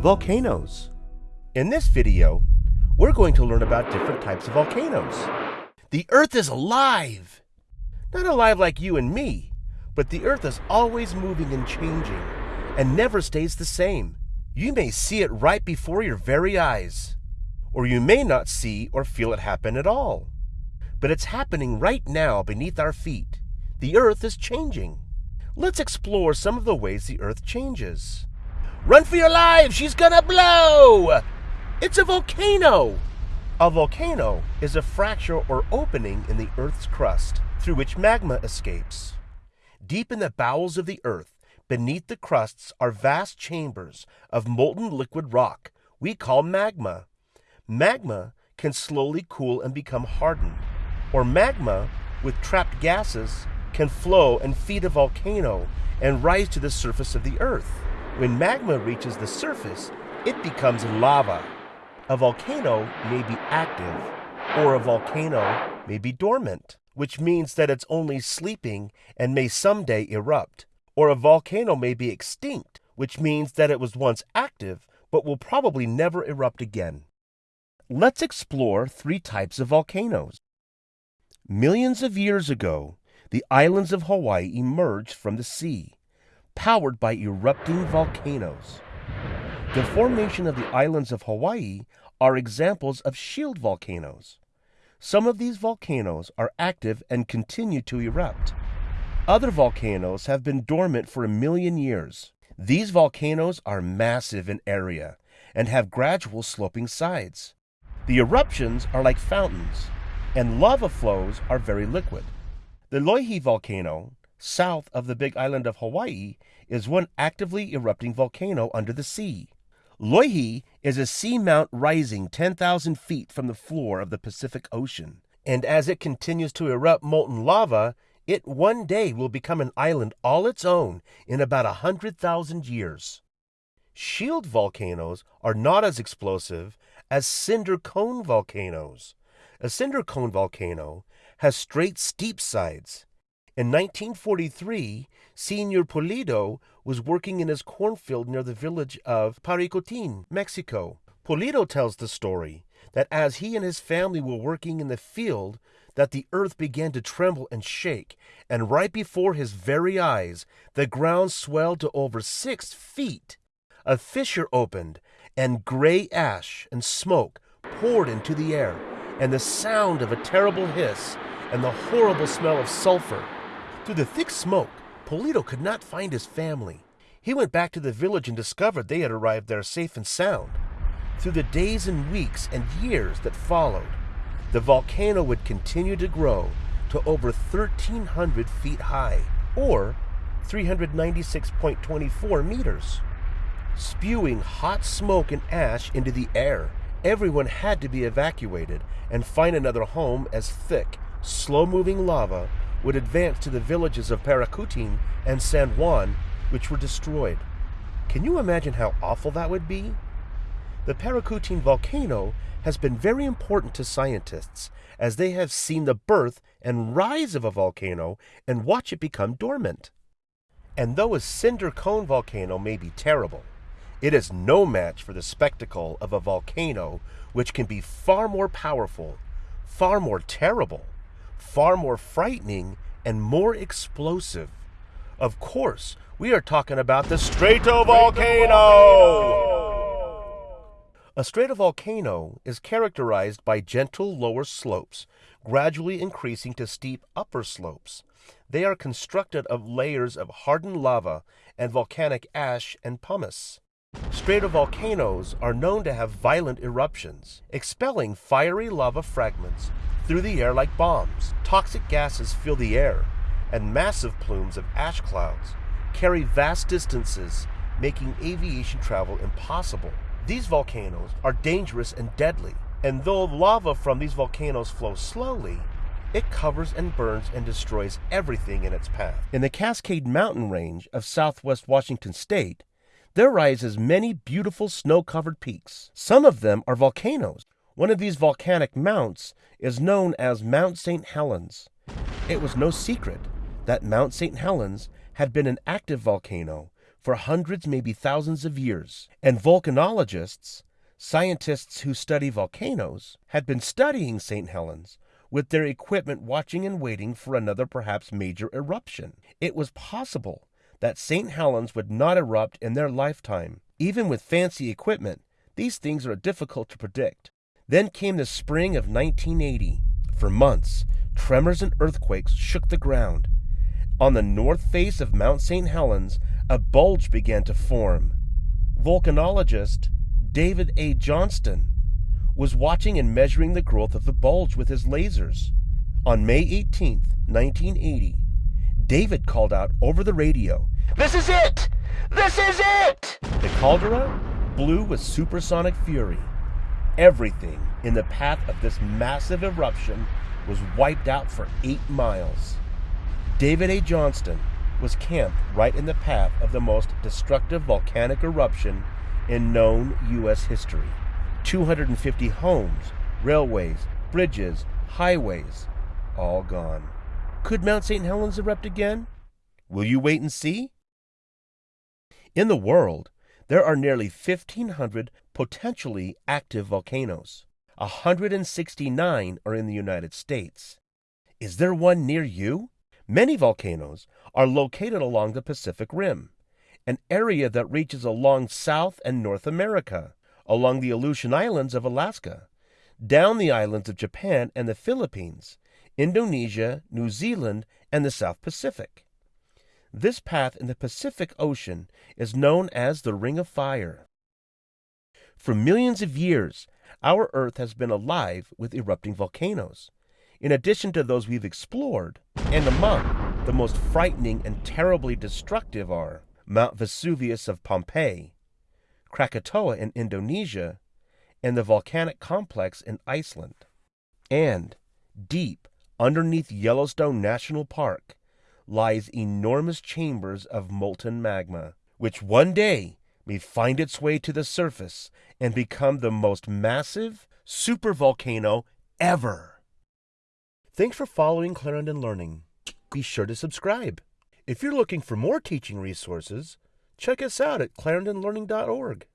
volcanoes. In this video, we're going to learn about different types of volcanoes. The Earth is alive! Not alive like you and me, but the Earth is always moving and changing and never stays the same. You may see it right before your very eyes, or you may not see or feel it happen at all. But it's happening right now beneath our feet. The Earth is changing. Let's explore some of the ways the Earth changes. Run for your lives! She's gonna blow! It's a volcano! A volcano is a fracture or opening in the Earth's crust through which magma escapes. Deep in the bowels of the Earth, beneath the crusts, are vast chambers of molten liquid rock we call magma. Magma can slowly cool and become hardened, or magma with trapped gases can flow and feed a volcano and rise to the surface of the Earth. When magma reaches the surface, it becomes lava. A volcano may be active, or a volcano may be dormant, which means that it's only sleeping and may someday erupt. Or a volcano may be extinct, which means that it was once active but will probably never erupt again. Let's explore three types of volcanoes. Millions of years ago, the islands of Hawaii emerged from the sea powered by erupting volcanoes. The formation of the islands of Hawaii are examples of shield volcanoes. Some of these volcanoes are active and continue to erupt. Other volcanoes have been dormant for a million years. These volcanoes are massive in area and have gradual sloping sides. The eruptions are like fountains, and lava flows are very liquid. The Loihi volcano south of the big island of Hawaii is one actively erupting volcano under the sea. Loihi is a seamount rising 10,000 feet from the floor of the Pacific Ocean, and as it continues to erupt molten lava, it one day will become an island all its own in about a 100,000 years. Shield volcanoes are not as explosive as cinder cone volcanoes. A cinder cone volcano has straight, steep sides in 1943, Senor Pulido was working in his cornfield near the village of Paricutin, Mexico. Pulido tells the story that as he and his family were working in the field, that the earth began to tremble and shake, and right before his very eyes, the ground swelled to over six feet. A fissure opened, and gray ash and smoke poured into the air, and the sound of a terrible hiss and the horrible smell of sulfur through the thick smoke, Pulido could not find his family. He went back to the village and discovered they had arrived there safe and sound. Through the days and weeks and years that followed, the volcano would continue to grow to over 1,300 feet high, or 396.24 meters. Spewing hot smoke and ash into the air, everyone had to be evacuated and find another home as thick, slow moving lava would advance to the villages of Paricutin and San Juan, which were destroyed. Can you imagine how awful that would be? The Paricutin volcano has been very important to scientists as they have seen the birth and rise of a volcano and watch it become dormant. And though a cinder cone volcano may be terrible, it is no match for the spectacle of a volcano which can be far more powerful, far more terrible, far more frightening and more explosive. Of course, we are talking about the stratovolcano! A stratovolcano is characterized by gentle lower slopes, gradually increasing to steep upper slopes. They are constructed of layers of hardened lava and volcanic ash and pumice. Stratovolcanoes are known to have violent eruptions, expelling fiery lava fragments through the air like bombs. Toxic gases fill the air, and massive plumes of ash clouds carry vast distances, making aviation travel impossible. These volcanoes are dangerous and deadly, and though lava from these volcanoes flows slowly, it covers and burns and destroys everything in its path. In the Cascade Mountain Range of southwest Washington state, there rises many beautiful snow covered peaks. Some of them are volcanoes, one of these volcanic mounts is known as Mount St. Helens. It was no secret that Mount St. Helens had been an active volcano for hundreds, maybe thousands of years, and volcanologists, scientists who study volcanoes, had been studying St. Helens with their equipment watching and waiting for another perhaps major eruption. It was possible that St. Helens would not erupt in their lifetime. Even with fancy equipment, these things are difficult to predict. Then came the spring of 1980. For months, tremors and earthquakes shook the ground. On the north face of Mount St. Helens, a bulge began to form. Volcanologist David A. Johnston was watching and measuring the growth of the bulge with his lasers. On May 18, 1980, David called out over the radio, This is it! This is it! The caldera blew with supersonic fury. Everything in the path of this massive eruption was wiped out for eight miles. David A. Johnston was camped right in the path of the most destructive volcanic eruption in known U.S. history. 250 homes, railways, bridges, highways, all gone. Could Mount St. Helens erupt again? Will you wait and see? In the world, there are nearly 1,500 potentially active volcanoes. 169 are in the United States. Is there one near you? Many volcanoes are located along the Pacific Rim, an area that reaches along South and North America, along the Aleutian Islands of Alaska, down the islands of Japan and the Philippines, Indonesia, New Zealand, and the South Pacific. This path in the Pacific Ocean is known as the Ring of Fire. For millions of years, our Earth has been alive with erupting volcanoes. In addition to those we've explored, and among the most frightening and terribly destructive are Mount Vesuvius of Pompeii, Krakatoa in Indonesia, and the volcanic complex in Iceland. And deep underneath Yellowstone National Park lies enormous chambers of molten magma, which one day may find its way to the surface and become the most massive supervolcano ever. Thanks for following Clarendon Learning. Be sure to subscribe. If you're looking for more teaching resources, check us out at clarendonlearning.org.